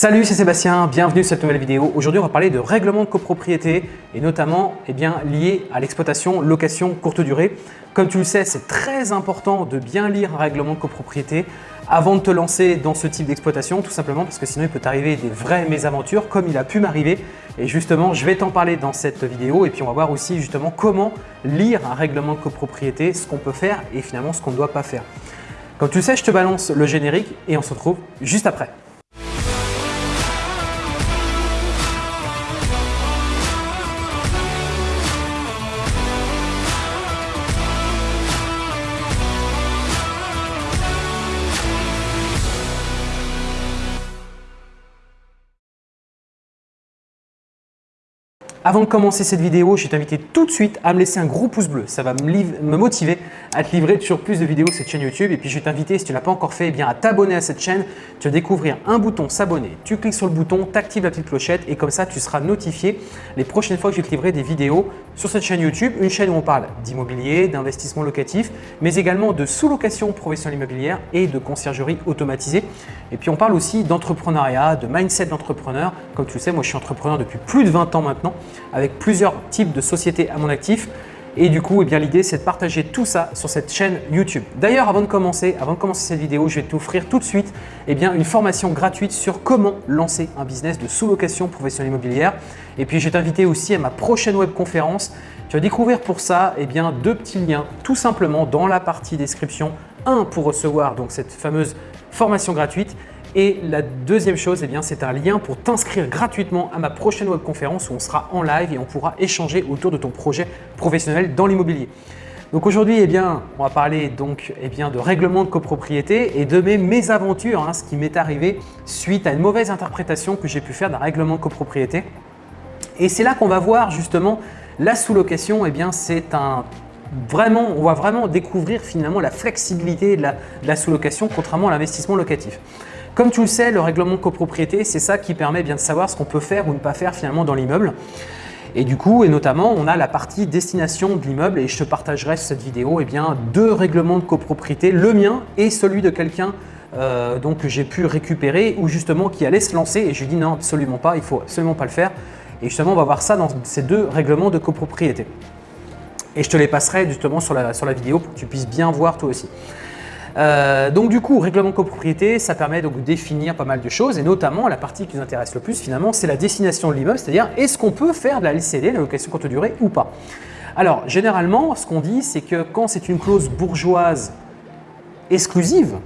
Salut, c'est Sébastien, bienvenue sur cette nouvelle vidéo. Aujourd'hui, on va parler de règlement de copropriété et notamment eh lié à l'exploitation location courte durée. Comme tu le sais, c'est très important de bien lire un règlement de copropriété avant de te lancer dans ce type d'exploitation, tout simplement parce que sinon il peut t'arriver des vraies mésaventures comme il a pu m'arriver. Et justement, je vais t'en parler dans cette vidéo et puis on va voir aussi justement comment lire un règlement de copropriété, ce qu'on peut faire et finalement ce qu'on ne doit pas faire. Comme tu le sais, je te balance le générique et on se retrouve juste après. Avant de commencer cette vidéo, je vais t'inviter tout de suite à me laisser un gros pouce bleu. Ça va me, motiver à te livrer toujours plus de vidéos sur cette chaîne YouTube. Et puis, je vais t'inviter, si tu ne l'as pas encore fait, eh bien, à t'abonner à cette chaîne. Tu vas découvrir un bouton s'abonner. Tu cliques sur le bouton, tu actives la petite clochette et comme ça, tu seras notifié les prochaines fois que je vais te livrer des vidéos sur cette chaîne YouTube. Une chaîne où on parle d'immobilier, d'investissement locatif, mais également de sous-location professionnelle immobilière et de conciergerie automatisée. Et puis, on parle aussi d'entrepreneuriat, de mindset d'entrepreneur. Comme tu le sais, moi, je suis entrepreneur depuis plus de 20 ans maintenant avec plusieurs types de sociétés à mon actif. Et du coup, eh l'idée, c'est de partager tout ça sur cette chaîne YouTube. D'ailleurs, avant de commencer, avant de commencer cette vidéo, je vais t'offrir tout de suite eh bien, une formation gratuite sur comment lancer un business de sous-location professionnelle immobilière. Et puis, je vais t'inviter aussi à ma prochaine web conférence. Tu vas découvrir pour ça eh bien, deux petits liens tout simplement dans la partie description. Un pour recevoir donc cette fameuse formation gratuite et la deuxième chose, eh c'est un lien pour t'inscrire gratuitement à ma prochaine webconférence où on sera en live et on pourra échanger autour de ton projet professionnel dans l'immobilier. Donc aujourd'hui, eh bien, on va parler donc eh bien, de règlement de copropriété et de mes mésaventures, hein, ce qui m'est arrivé suite à une mauvaise interprétation que j'ai pu faire d'un règlement de copropriété. Et c'est là qu'on va voir justement la sous-location, bien, c'est un vraiment, on va vraiment découvrir finalement la flexibilité de la sous-location contrairement à l'investissement locatif. Comme tu le sais, le règlement de copropriété, c'est ça qui permet bien de savoir ce qu'on peut faire ou ne pas faire finalement dans l'immeuble. Et du coup, et notamment, on a la partie destination de l'immeuble et je te partagerai sur cette vidéo eh bien, deux règlements de copropriété, le mien et celui de quelqu'un euh, que j'ai pu récupérer ou justement qui allait se lancer et je lui dis non, absolument pas, il faut absolument pas le faire. Et justement, on va voir ça dans ces deux règlements de copropriété. Et je te les passerai justement sur la, sur la vidéo pour que tu puisses bien voir toi aussi. Euh, donc du coup, règlement de copropriété, ça permet donc de définir pas mal de choses et notamment la partie qui nous intéresse le plus finalement, c'est la destination de l'immeuble, c'est-à-dire est-ce qu'on peut faire de la LCD, la location courte durée ou pas? Alors généralement, ce qu'on dit, c'est que quand c'est une clause bourgeoise exclusive,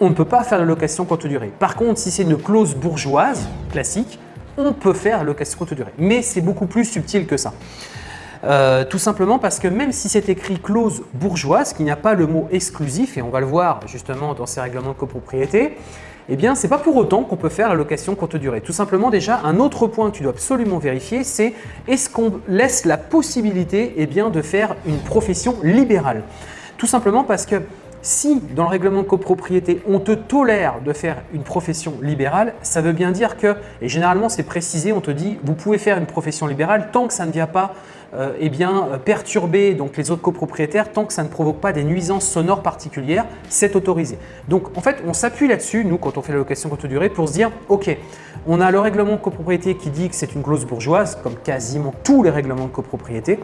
on ne peut pas faire de location courte durée. Par contre, si c'est une clause bourgeoise classique, on peut faire location courte durée. Mais c'est beaucoup plus subtil que ça. Euh, tout simplement parce que même si c'est écrit clause bourgeoise, qu'il n'y a pas le mot exclusif, et on va le voir justement dans ces règlements de copropriété, eh bien, ce n'est pas pour autant qu'on peut faire la location courte durée. Tout simplement, déjà, un autre point que tu dois absolument vérifier, c'est est-ce qu'on laisse la possibilité eh de faire une profession libérale? Tout simplement parce que si dans le règlement de copropriété, on te tolère de faire une profession libérale, ça veut bien dire que, et généralement c'est précisé, on te dit vous pouvez faire une profession libérale tant que ça ne vient pas euh, eh bien, perturber les autres copropriétaires, tant que ça ne provoque pas des nuisances sonores particulières, c'est autorisé. Donc en fait, on s'appuie là-dessus, nous, quand on fait la location courte durée, pour se dire ok, on a le règlement de copropriété qui dit que c'est une clause bourgeoise, comme quasiment tous les règlements de copropriété.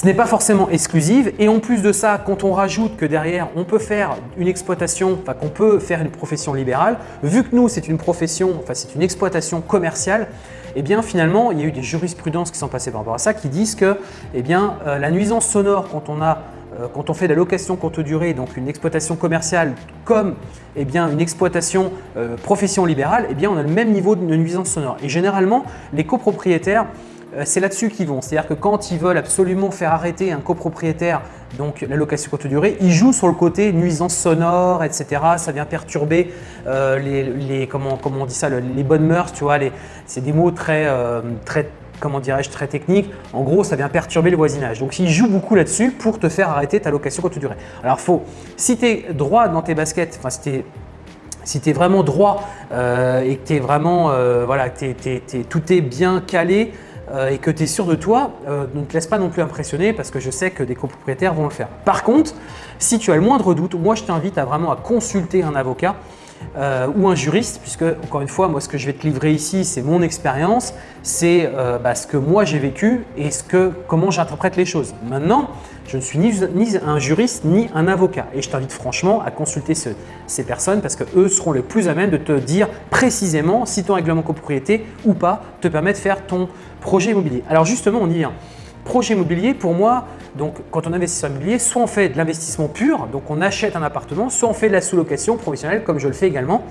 Ce n'est pas forcément exclusive et en plus de ça, quand on rajoute que derrière, on peut faire une exploitation, enfin qu'on peut faire une profession libérale, vu que nous, c'est une profession, enfin c'est une exploitation commerciale, eh bien finalement, il y a eu des jurisprudences qui sont passées par rapport à ça qui disent que eh euh, la nuisance sonore quand on a euh, quand on fait de la location courte durée, donc une exploitation commerciale comme eh une exploitation euh, profession libérale, eh bien, on a le même niveau de nuisance sonore. Et généralement, les copropriétaires c'est là-dessus qu'ils vont. C'est-à-dire que quand ils veulent absolument faire arrêter un copropriétaire, donc la location courte durée, ils jouent sur le côté nuisance sonore, etc. Ça vient perturber euh, les, comment, on dit ça, les bonnes mœurs, tu vois. C'est des mots très, euh, très comment très techniques. En gros, ça vient perturber le voisinage. Donc, ils jouent beaucoup là-dessus pour te faire arrêter ta location courte durée. Alors, faut, si tu es droit dans tes baskets, enfin, si tu si es vraiment droit et que vraiment, voilà, tout est bien calé, euh, et que tu es sûr de toi, euh, ne te laisse pas non plus impressionner parce que je sais que des copropriétaires vont le faire. Par contre, si tu as le moindre doute, moi je t'invite à vraiment à consulter un avocat euh, ou un juriste, puisque encore une fois, moi ce que je vais te livrer ici, c'est mon expérience, c'est euh, bah, ce que moi j'ai vécu et ce que, comment j'interprète les choses. Maintenant, je ne suis ni, un juriste ni un avocat et je t'invite franchement à consulter ces personnes parce qu'eux seront les plus à même de te dire précisément si ton règlement copropriété ou pas te permet de faire ton projet immobilier. Alors justement, on y vient. Projet immobilier, pour moi, donc quand on investit sur l'immobilier, soit on fait de l'investissement pur, donc on achète un appartement, soit on fait de la sous-location professionnelle comme je le fais également.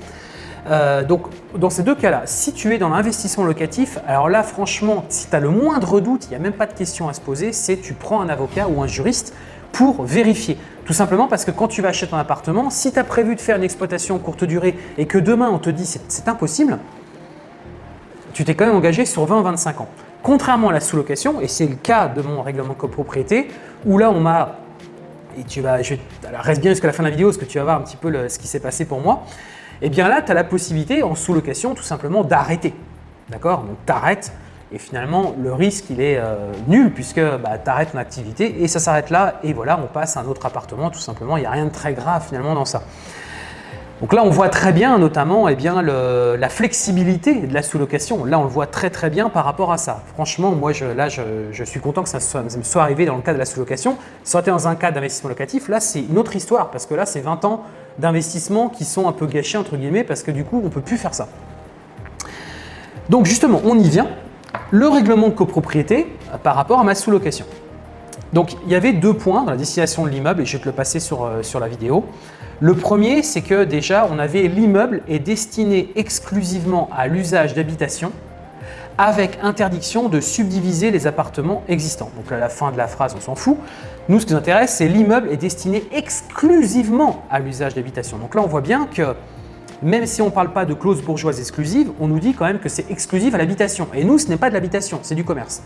Euh, donc dans ces deux cas-là, si tu es dans l'investissement locatif, alors là franchement, si tu as le moindre doute, il n'y a même pas de question à se poser, c'est tu prends un avocat ou un juriste pour vérifier. Tout simplement parce que quand tu vas acheter un appartement, si tu as prévu de faire une exploitation courte durée et que demain on te dit c'est impossible, tu t'es quand même engagé sur 20 25 ans. Contrairement à la sous-location, et c'est le cas de mon règlement copropriété, où là on m'a, et tu vas, je, reste bien jusqu'à la fin de la vidéo parce que tu vas voir un petit peu ce qui s'est passé pour moi, et eh bien là tu as la possibilité en sous-location tout simplement d'arrêter. D'accord? Donc tu arrêtes et finalement le risque il est euh, nul puisque bah, tu arrêtes ton activité et ça s'arrête là et voilà on passe à un autre appartement tout simplement, il n'y a rien de très grave finalement dans ça. Donc là, on voit très bien notamment eh la flexibilité de la sous-location. Là, on le voit très très bien par rapport à ça. Franchement, moi, je, là, je, suis content que ça, me soit arrivé dans le cas de la sous-location. Si on était dans un cas d'investissement locatif, là, c'est une autre histoire parce que là, c'est 20 ans d'investissement qui sont un peu gâchés, entre guillemets, parce que du coup, on ne peut plus faire ça. Donc justement, on y vient. Le règlement de copropriété euh, par rapport à ma sous-location. Donc, il y avait deux points dans la destination de l'immeuble et je vais te le passer sur, euh, sur la vidéo. Le premier, c'est que déjà, on avait l'immeuble est destiné exclusivement à l'usage d'habitation avec interdiction de subdiviser les appartements existants. Donc à la fin de la phrase, on s'en fout. Nous, ce qui nous intéresse, c'est l'immeuble est destiné exclusivement à l'usage d'habitation. Donc là, on voit bien que même si on ne parle pas de clause bourgeoise exclusive, on nous dit quand même que c'est exclusif à l'habitation. Et nous, ce n'est pas de l'habitation, c'est du commerce.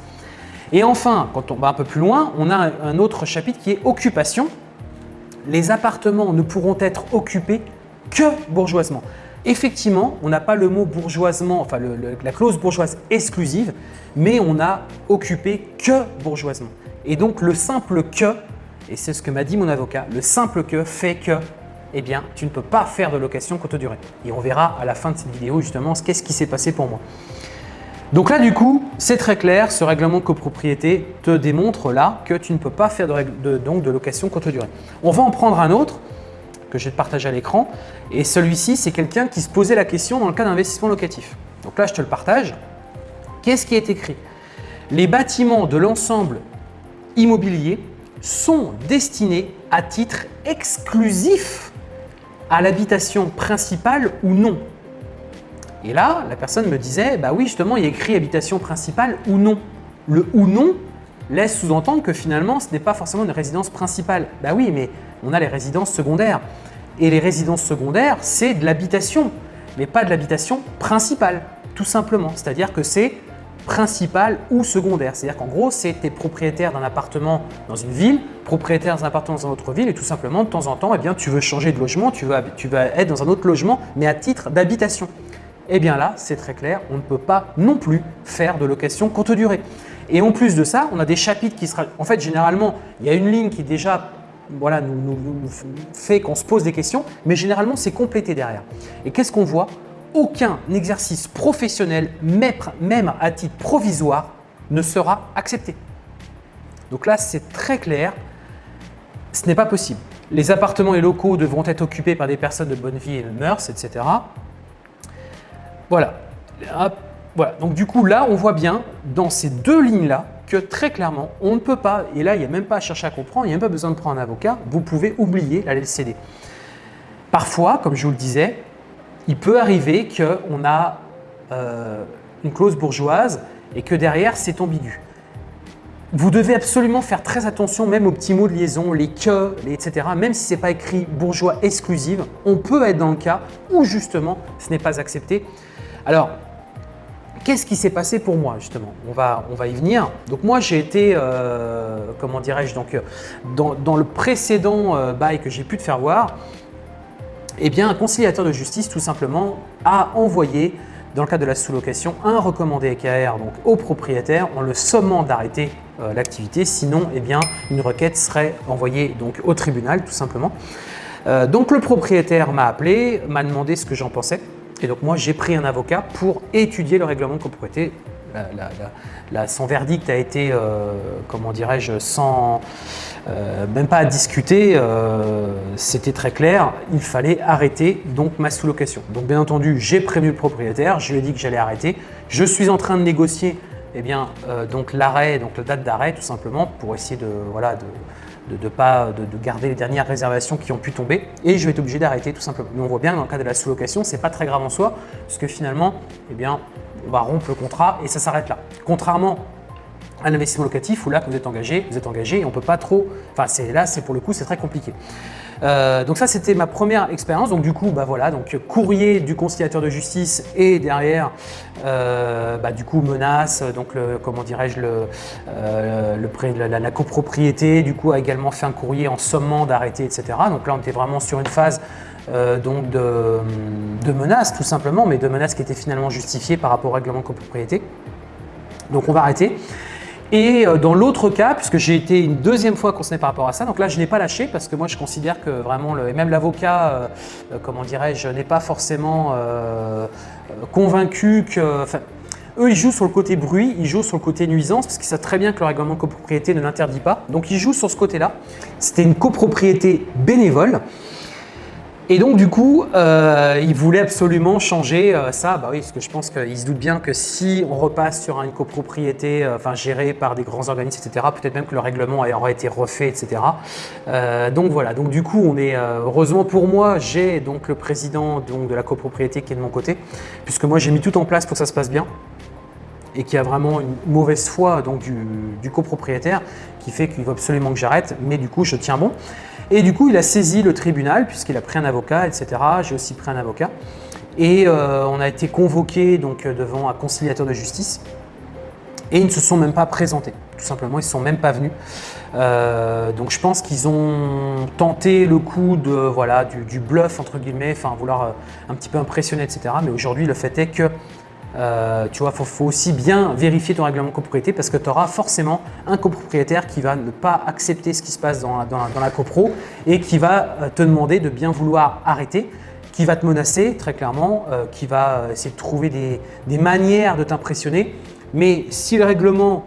Et enfin, quand on va un peu plus loin, on a un autre chapitre qui est occupation les appartements ne pourront être occupés que bourgeoisement. Effectivement, on n'a pas le mot bourgeoisement, enfin la clause bourgeoise exclusive, mais on a occupé que bourgeoisement. Et donc le simple que, et c'est ce que m'a dit mon avocat, le simple que fait que, eh bien, tu ne peux pas faire de location courte durée. Et on verra à la fin de cette vidéo justement qu'est-ce qui s'est passé pour moi. Donc là, du coup, c'est très clair, ce règlement de copropriété te démontre là que tu ne peux pas faire de, de location courte durée. On va en prendre un autre que je vais te partager à l'écran. Et celui-ci, c'est quelqu'un qui se posait la question dans le cas d'investissement locatif. Donc là, je te le partage. Qu'est-ce qui est écrit? Les bâtiments de l'ensemble immobilier sont destinés à titre exclusif à l'habitation principale ou non. Et là, la personne me disait, bah oui, justement, il y a écrit habitation principale ou non. Le ou non laisse sous-entendre que finalement, ce n'est pas forcément une résidence principale. Bah oui, mais on a les résidences secondaires. Et les résidences secondaires, c'est de l'habitation, mais pas de l'habitation principale, tout simplement. C'est-à-dire que c'est principal ou secondaire. C'est-à-dire qu'en gros, c'est tu es propriétaire d'un appartement dans une ville, propriétaire d'un appartement dans une autre ville et tout simplement, de temps en temps, eh bien, tu veux changer de logement, tu vas, tu vas être dans un autre logement, mais à titre d'habitation. Eh bien là, c'est très clair, on ne peut pas non plus faire de location courte durée. Et en plus de ça, on a des chapitres qui sera… En fait, généralement, il y a une ligne qui déjà voilà, nous, fait qu'on se pose des questions, mais généralement, c'est complété derrière. Et qu'est-ce qu'on voit? Aucun exercice professionnel, même à titre provisoire, ne sera accepté. Donc là, c'est très clair, ce n'est pas possible. Les appartements et locaux devront être occupés par des personnes de bonne vie et de mœurs, etc. Voilà. voilà. Donc du coup, là, on voit bien dans ces deux lignes-là que très clairement, on ne peut pas, et là, il n'y a même pas à chercher à comprendre, il n'y a même pas besoin de prendre un avocat, vous pouvez oublier la LCD. Parfois, comme je vous le disais, il peut arriver qu'on a euh, une clause bourgeoise et que derrière, c'est ambigu. Vous devez absolument faire très attention même aux petits mots de liaison, les que, les etc. Même si ce n'est pas écrit bourgeois exclusive, on peut être dans le cas où justement ce n'est pas accepté. Alors, qu'est-ce qui s'est passé pour moi justement? On va, on va y venir. Donc moi j'ai été, euh, comment dirais-je, donc dans, le précédent euh, bail que j'ai pu te faire voir, eh bien un conciliateur de justice tout simplement a envoyé dans le cadre de la sous-location un recommandé EKR donc, au propriétaire en le sommant d'arrêter euh, l'activité, sinon eh bien, une requête serait envoyée au tribunal tout simplement. Euh, donc le propriétaire m'a appelé, m'a demandé ce que j'en pensais. Et donc moi, j'ai pris un avocat pour étudier le règlement de copropriété. Son verdict a été, euh, comment dirais-je, sans euh, même pas à discuter. C'était très clair. Il fallait arrêter donc ma sous-location. Donc bien entendu, j'ai prévenu le propriétaire. Je lui ai dit que j'allais arrêter. Je suis en train de négocier eh bien, donc l'arrêt, donc la date d'arrêt tout simplement pour essayer de, voilà, de, de, pas, de, garder les dernières réservations qui ont pu tomber et je vais être obligé d'arrêter tout simplement. Mais on voit bien dans le cas de la sous-location, c'est pas très grave en soi puisque finalement, eh bien, on va rompre le contrat et ça s'arrête là. Contrairement à l'investissement locatif où là, vous êtes engagé, vous êtes engagé et on peut pas trop, enfin là, c'est pour le coup, c'est très compliqué. Euh, donc ça, c'était ma première expérience. Donc du coup, bah voilà, donc courrier du conciliateur de justice et derrière, euh, bah, du coup, menace, donc comment dirais-je, le, euh, la, la, copropriété, du coup, a également fait un courrier en sommant d'arrêter, etc. Donc là, on était vraiment sur une phase donc de, de menaces tout simplement, mais de menaces qui étaient finalement justifiées par rapport au règlement de copropriété. Donc on va arrêter. Et euh, dans l'autre cas, puisque j'ai été une deuxième fois concerné par rapport à ça, donc là je n'ai pas lâché parce que moi je considère que vraiment, et même l'avocat, euh, euh, comment dirais-je, n'est pas forcément convaincu que… Eux, ils jouent sur le côté bruit, ils jouent sur le côté nuisance, parce qu'ils savent très bien que le règlement de copropriété ne l'interdit pas. Donc, ils jouent sur ce côté-là. C'était une copropriété bénévole. Et donc du coup, euh, il voulait absolument changer euh, ça. Bah oui, parce que je pense qu'il se doute bien que si on repasse sur une copropriété euh, gérée par des grands organismes, etc., peut-être même que le règlement aurait été refait, etc. donc voilà, donc du coup, on est heureusement pour moi, j'ai donc le président de la copropriété qui est de mon côté, puisque moi j'ai mis tout en place pour que ça se passe bien et qui a vraiment une mauvaise foi donc, du, du copropriétaire qui fait qu'il veut absolument que j'arrête, mais du coup je tiens bon. Et du coup, il a saisi le tribunal puisqu'il a pris un avocat, etc. J'ai aussi pris un avocat. Et euh, on a été convoqué donc, euh, devant un conciliateur de justice. Et ils ne se sont même pas présentés, tout simplement, ils ne sont même pas venus. Euh, donc je pense qu'ils ont tenté le coup de, voilà, du, du bluff, entre guillemets, enfin vouloir un petit peu impressionner, etc. Mais aujourd'hui, le fait est que euh, tu vois, il faut, aussi bien vérifier ton règlement de copropriété parce que tu auras forcément un copropriétaire qui va ne pas accepter ce qui se passe dans la, copro et qui va euh, te demander de bien vouloir arrêter, qui va te menacer très clairement, euh, qui va essayer de trouver des, manières de t'impressionner. Mais si le règlement,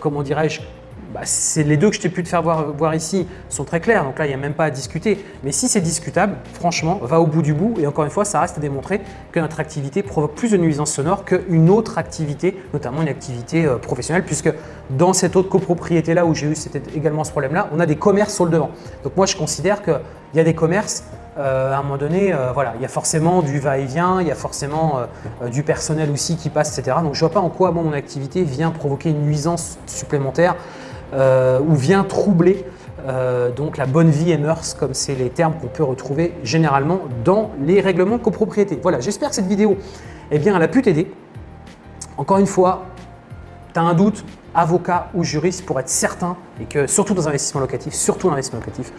comment dirais-je, bah, les deux que je t'ai pu te faire voir, ici sont très clairs, donc là il n'y a même pas à discuter. Mais si c'est discutable, franchement, va au bout du bout et encore une fois, ça reste à démontrer que notre activité provoque plus de nuisances sonores qu'une autre activité, notamment une activité euh, professionnelle, puisque dans cette autre copropriété là où j'ai eu également ce problème là, on a des commerces sur le devant. Donc moi je considère qu'il y a des commerces euh, à un moment donné, euh, voilà, il y a forcément du va-et-vient, il y a forcément du personnel aussi qui passe, etc. Donc je ne vois pas en quoi mon activité vient provoquer une nuisance supplémentaire euh, ou vient troubler euh, donc la bonne vie et mœurs, comme c'est les termes qu'on peut retrouver généralement dans les règlements de copropriété. Voilà, j'espère que cette vidéo, eh bien, elle a pu t'aider. Encore une fois, tu as un doute, avocat ou juriste pour être certain et que surtout dans l'investissement locatif, surtout l'investissement locatif.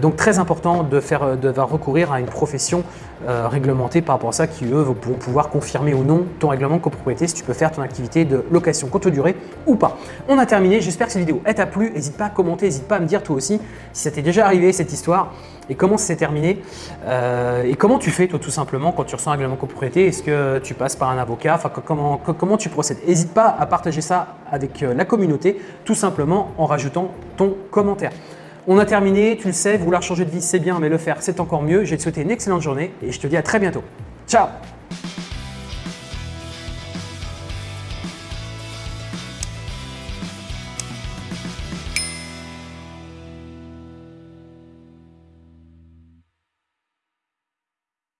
Donc très important de faire de recourir à une profession euh, réglementée par rapport à ça qui eux vont pouvoir confirmer ou non ton règlement de copropriété si tu peux faire ton activité de location courte durée ou pas. On a terminé, j'espère que cette vidéo t'a plu, n'hésite pas à commenter, n'hésite pas à me dire toi aussi si ça t'est déjà arrivé cette histoire et comment c'est terminé euh, et comment tu fais toi tout simplement quand tu reçois un règlement copropriété, est-ce que tu passes par un avocat, enfin comment, comment tu procèdes? N'hésite pas à partager ça avec la communauté tout simplement en rajoutant ton commentaire. On a terminé, tu le sais, vouloir changer de vie c'est bien, mais le faire c'est encore mieux. Je vais te souhaiter une excellente journée et je te dis à très bientôt. Ciao